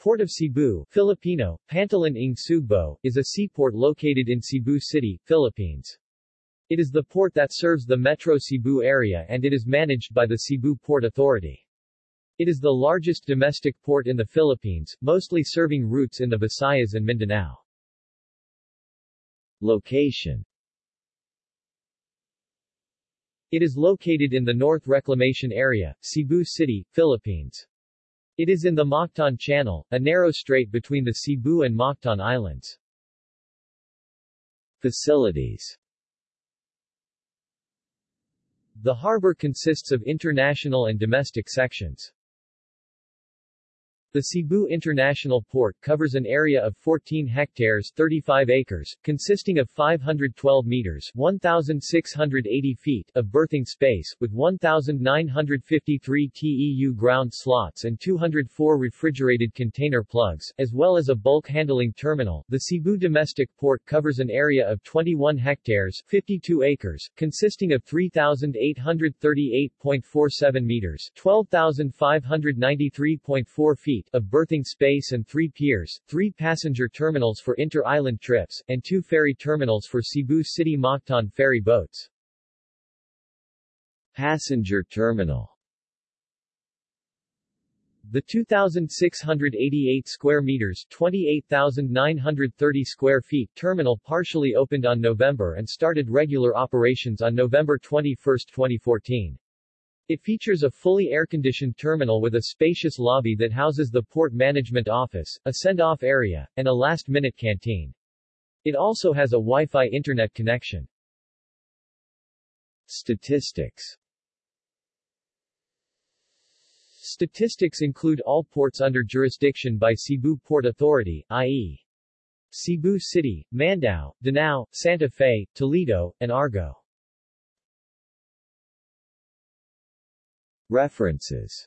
Port of Cebu Filipino, Pantalan ng Sugbo, is a seaport located in Cebu City, Philippines. It is the port that serves the Metro Cebu area and it is managed by the Cebu Port Authority. It is the largest domestic port in the Philippines, mostly serving routes in the Visayas and Mindanao. Location It is located in the North Reclamation Area, Cebu City, Philippines. It is in the Mactan Channel, a narrow strait between the Cebu and Mactan Islands. Facilities The harbor consists of international and domestic sections. The Cebu International Port covers an area of 14 hectares 35 acres, consisting of 512 meters 1,680 feet of berthing space, with 1,953 TEU ground slots and 204 refrigerated container plugs, as well as a bulk handling terminal. The Cebu Domestic Port covers an area of 21 hectares 52 acres, consisting of 3,838.47 meters 12,593.4 feet feet of berthing space and three piers, three passenger terminals for inter-island trips, and two ferry terminals for Cebu City Mactan ferry boats. Passenger terminal the 2,688 square meters 28,930 square feet terminal partially opened on November and started regular operations on November 21, 2014. It features a fully air-conditioned terminal with a spacious lobby that houses the port management office, a send-off area, and a last-minute canteen. It also has a Wi-Fi internet connection. Statistics Statistics include all ports under jurisdiction by Cebu Port Authority, i.e. Cebu City, Mandaue, Danao, Santa Fe, Toledo, and Argao. References